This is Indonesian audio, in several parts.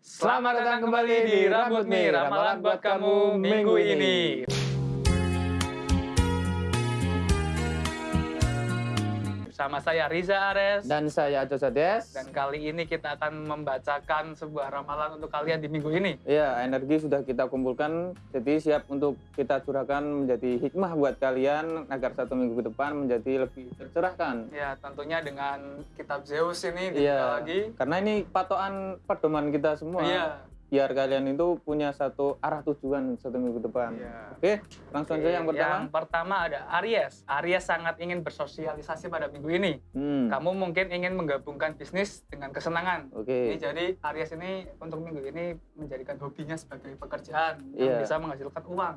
Selamat datang kembali di Rambut Mi, ramalan buat kamu minggu ini. Bersama saya Riza Ares. Dan saya Aco Sades. Dan kali ini kita akan membacakan sebuah ramalan untuk kalian di minggu ini. Ya, energi sudah kita kumpulkan, jadi siap untuk kita curahkan menjadi hikmah buat kalian agar satu minggu ke depan menjadi lebih tercerahkan. Ya, tentunya dengan kitab Zeus ini Iya, lagi. karena ini patokan pedoman kita semua. Iya. Biar kalian itu punya satu arah tujuan satu minggu depan. Iya. Oke, langsung Oke, saja yang pertama. Yang pertama ada Aries. Aries sangat ingin bersosialisasi pada minggu ini. Hmm, Kamu mungkin ingin menggabungkan bisnis dengan kesenangan. Oke. Ini jadi Aries ini untuk minggu ini menjadikan hobinya sebagai pekerjaan yang Iya. bisa menghasilkan uang.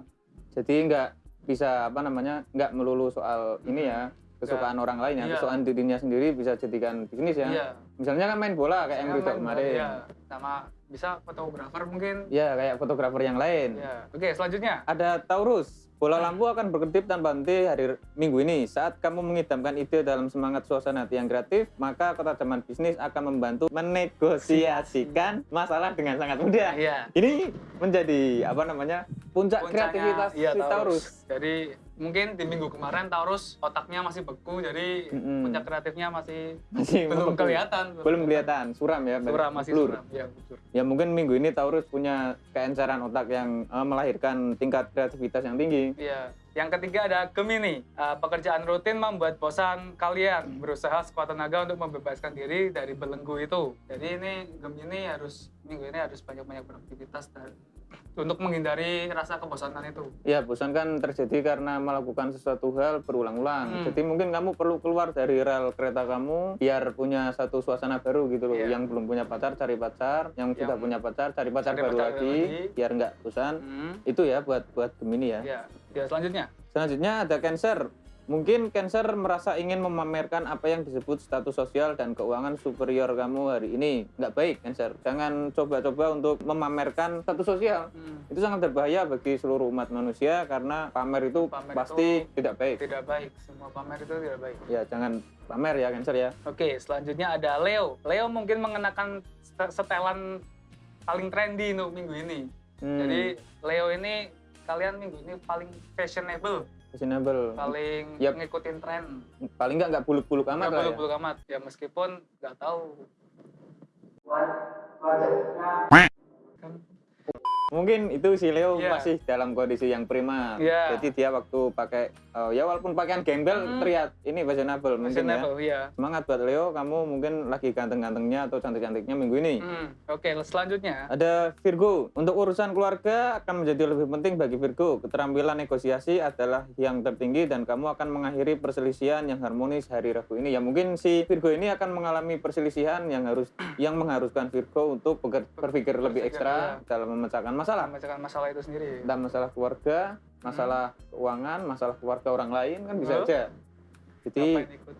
Jadi nggak bisa apa namanya nggak melulu soal ini ya kesukaan orang lain ya, Iya. kesukaan dirinya sendiri bisa jadikan bisnis ya. Iya. Misalnya kan main bola kayak yang kemarin. Iya. Sama bisa fotografer mungkin. Ya, kayak fotografer yang lain. Iya. Oke, selanjutnya. Ada Taurus. Bola lampu akan berkedip tanpa henti hari minggu ini. Saat kamu mengidamkan ide dalam semangat suasana hati yang kreatif, maka ketajaman bisnis akan membantu menegosiasikan masalah dengan sangat mudah. Iya. Ini menjadi apa namanya puncak kreativitas iya, si Taurus. Jadi mungkin di minggu kemarin Taurus otaknya masih beku, jadi Mm-mm. puncak kreatifnya masih Masih belum membeku. kelihatan. Belum kelihatan, suram ya. Suram masih blur. suram. Bujur. Ya mungkin minggu ini Taurus punya keenceran otak yang eh, melahirkan tingkat kreativitas yang tinggi. Iya. Yang ketiga ada Gemini. Uh, pekerjaan rutin membuat bosan kalian. Berusaha sekuat tenaga untuk membebaskan diri dari belenggu itu. Jadi ini Gemini harus minggu ini harus banyak-banyak beraktivitas dan untuk menghindari rasa kebosanan itu. Ya, bosan kan terjadi karena melakukan sesuatu hal berulang-ulang. Hmm. Jadi mungkin kamu perlu keluar dari rel kereta kamu biar punya satu suasana baru gitu loh. Iya. Yang belum punya pacar cari pacar, yang, sudah Yang- punya pacar cari pacar Cari baru pacar lagi, lagi. biar nggak bosan. Hmm. Itu ya buat buat Gemini ya. Ya. Ya, selanjutnya. Selanjutnya ada Cancer. Mungkin Cancer merasa ingin memamerkan apa yang disebut status sosial dan keuangan superior kamu hari ini. Nggak baik, Cancer. Jangan coba-coba untuk memamerkan status sosial. Hmm. Itu sangat berbahaya bagi seluruh umat manusia karena pamer itu Pamer pasti itu tidak baik. Tidak baik. Semua pamer itu tidak baik. Ya, jangan pamer ya, Cancer ya. Oke, selanjutnya ada Leo. Leo mungkin mengenakan set- setelan paling trendy untuk minggu ini. Hmm, Jadi Leo ini kalian minggu ini paling fashionable, fashionable. paling Yap. ngikutin tren. Paling nggak nggak buluk-buluk amat Nggak lah ya. buluk-buluk amat. Ya meskipun nggak tahu. Mungkin itu si Leo Iya. masih dalam kondisi yang prima. Iya. Jadi dia waktu pakai eh, ya walaupun pakaian gembel Hmm. terlihat ini fashionable mungkin ya. iya. Semangat buat Leo, kamu mungkin lagi ganteng-gantengnya atau cantik-cantiknya minggu ini. Hmm, Oke, selanjutnya. Ada Virgo. Untuk urusan keluarga akan menjadi lebih penting bagi Virgo. Keterampilan negosiasi adalah yang tertinggi dan kamu akan mengakhiri perselisihan yang harmonis hari Rabu ini. Ya mungkin si Virgo ini akan mengalami perselisihan yang harus yang mengharuskan Virgo untuk berpikir lebih ekstra dalam memecahkan masalah. Memecahkan masalah itu sendiri. Entah masalah keluarga, masalah keuangan, masalah keluarga orang lain kan bisa Hmm. aja. Jadi Ngapain ikut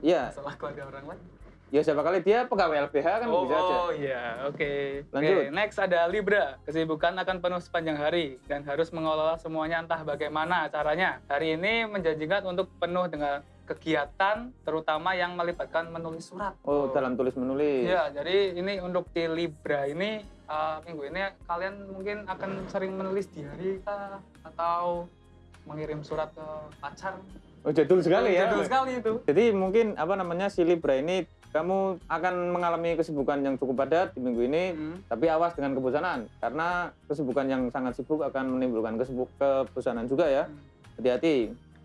ya, masalah keluarga orang lain? ya siapa kali dia pegawai LBH kan oh, bisa aja. oh, iya, oke. Lanjut. Oke, next ada Libra. Kesibukan akan penuh sepanjang hari dan harus mengelola semuanya entah bagaimana caranya. Hari ini menjanjikan untuk penuh dengan kegiatan, terutama yang melibatkan menulis surat. Oh, dalam tulis menulis. Iya, jadi ini untuk di Libra ini uh, minggu ini kalian mungkin akan sering menulis diary kah atau mengirim surat ke pacar. Oh, jadul sekali ya. Jadul sekali itu. Jadi mungkin apa namanya si Libra ini kamu akan mengalami kesibukan yang cukup padat di minggu ini, Hmm. tapi awas dengan kebosanan karena kesibukan yang sangat sibuk akan menimbulkan kesibuk kebosanan juga ya. Hmm.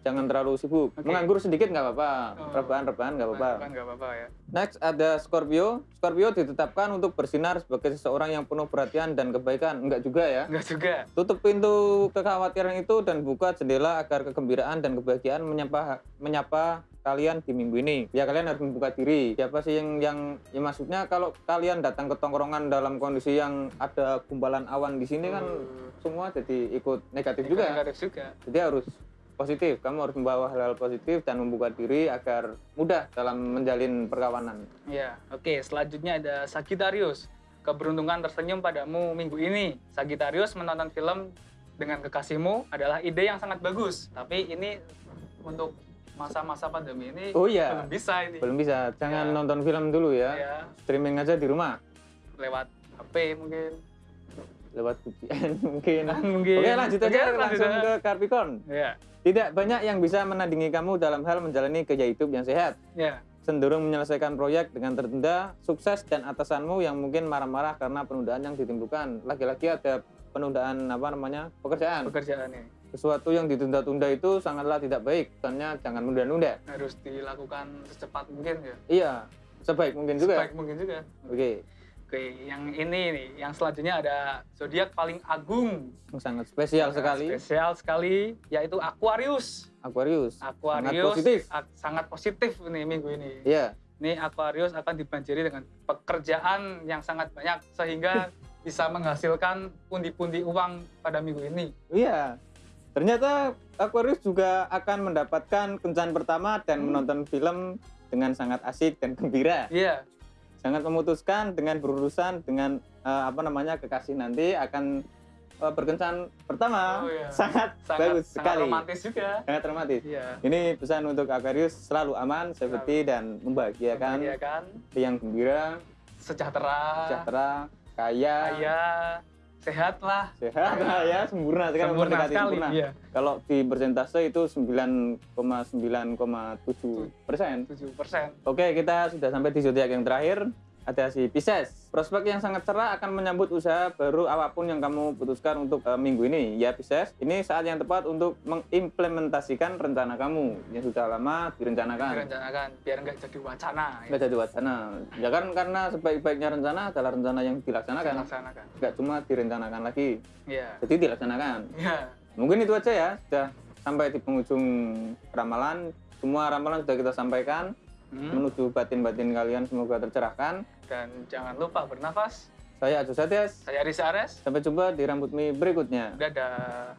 Jangan terlalu sibuk. Oke. Menganggur sedikit nggak apa-apa, Oh. rebahan-rebahan nggak apa-apa. Kan nggak apa-apa ya. Next ada Scorpio. Scorpio ditetapkan untuk bersinar sebagai seseorang yang penuh perhatian dan kebaikan. Enggak juga ya. Enggak juga. Tutup pintu kekhawatiran itu dan buka jendela agar kegembiraan dan kebahagiaan menyapa menyapa kalian di minggu ini. Ya kalian harus membuka diri. Siapa sih yang yang ya maksudnya kalau kalian datang ke tongkrongan dalam kondisi yang ada gumpalan awan di sini kan semua jadi ikut negatif Ikut juga. Negatif juga. Jadi harus positif. Kamu harus membawa hal-hal positif dan membuka diri agar mudah dalam menjalin perkawanan. Ya, oke. Selanjutnya ada Sagittarius. Keberuntungan tersenyum padamu minggu ini. Sagittarius menonton film dengan kekasihmu adalah ide yang sangat bagus. Tapi ini untuk masa-masa pandemi ini Oh iya. belum bisa ini. Belum bisa. Jangan Ya. nonton film dulu ya. Ya, Streaming aja di rumah. lewat HP mungkin. Lewat VPN mungkin. mungkin. Oke lanjut aja Oke, lanjut langsung aja. ke Capricorn. Ya. Tidak banyak yang bisa menandingi kamu dalam hal menjalani gaya hidup yang sehat. Ya. Cenderung menyelesaikan proyek dengan tertunda, sukses dan atasanmu yang mungkin marah-marah karena penundaan yang ditimbulkan. Lagi-lagi ada penundaan apa namanya pekerjaan. Pekerjaan ini Sesuatu yang ditunda-tunda itu sangatlah tidak baik. Soalnya jangan menunda-nunda. harus dilakukan secepat mungkin ya. Iya, sebaik mungkin juga. Sebaik mungkin juga. Oke, Oke, yang ini nih, yang selanjutnya ada zodiak paling agung, yang sangat spesial Sangat sekali. spesial sekali, yaitu Aquarius. Aquarius. Aquarius Sangat positif. sangat positif nih minggu ini. Iya, Ini Aquarius akan dibanjiri dengan pekerjaan yang sangat banyak sehingga bisa menghasilkan pundi-pundi uang pada minggu ini. iya. Ternyata Aquarius juga akan mendapatkan kencan pertama dan Hmm. menonton film dengan sangat asik dan gembira. Iya, Sangat memutuskan dengan berurusan dengan eh, apa namanya kekasih nanti akan eh, berkencan pertama. Oh, iya. Sangat, sangat bagus sangat sekali. romantis juga. Sangat romantis. Iya. Ini pesan untuk Aquarius selalu aman, safety dan membahagiakan, Iya kan? yang gembira, Sejahtera, sejahtera, kaya, kaya, sehat lah. sehat lah ya, sempurna sekarang Sempurna sekali. sempurna. Iya. Kalau di persentase itu 9,9,7 persen. 7 persen. Oke, kita sudah sampai di zodiak yang terakhir. Ada si Pisces. Prospek yang sangat cerah akan menyambut usaha baru apa pun yang kamu putuskan untuk eh, minggu ini. Ya Pisces, ini saat yang tepat untuk mengimplementasikan rencana kamu yang sudah lama direncanakan. Direncanakan biar nggak jadi wacana. Ya. Nggak jadi wacana. Ya kan karena sebaik-baiknya rencana adalah rencana yang dilaksanakan. Dilaksanakan. Nggak cuma direncanakan lagi, Iya. jadi dilaksanakan. Iya. Mungkin itu aja ya, sudah sampai di penghujung ramalan. Semua ramalan sudah kita sampaikan Hmm. menuju batin-batin kalian semoga tercerahkan. Dan jangan lupa bernafas. Saya Agus Satyas. Saya Risa Ares. Sampai jumpa di Rambut Mi berikutnya. Dadah.